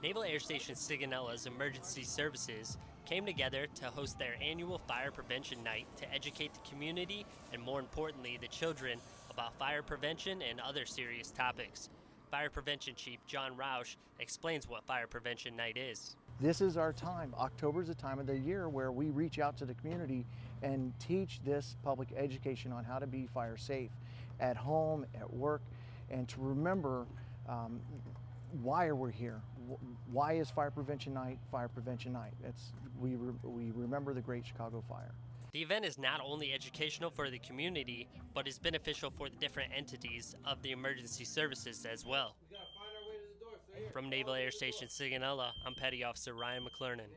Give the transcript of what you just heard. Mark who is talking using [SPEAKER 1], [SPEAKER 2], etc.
[SPEAKER 1] Naval Air Station Sigonella's emergency services came together to host their annual fire prevention night to educate the community and, more importantly, the children about fire prevention and other serious topics. Fire Prevention Chief John Roush explains what Fire Prevention Night is.
[SPEAKER 2] This is our time. October is the time of the year where we reach out to the community and teach this public education on how to be fire safe at home, at work, and to remember um, why are we here? Why is Fire Prevention Night Fire Prevention Night? It's, we, re we remember the Great Chicago Fire.
[SPEAKER 1] The event is not only educational for the community, but is beneficial for the different entities of the emergency services as well. From Naval Air Station Sigonella, I'm Petty Officer Ryan McClernand.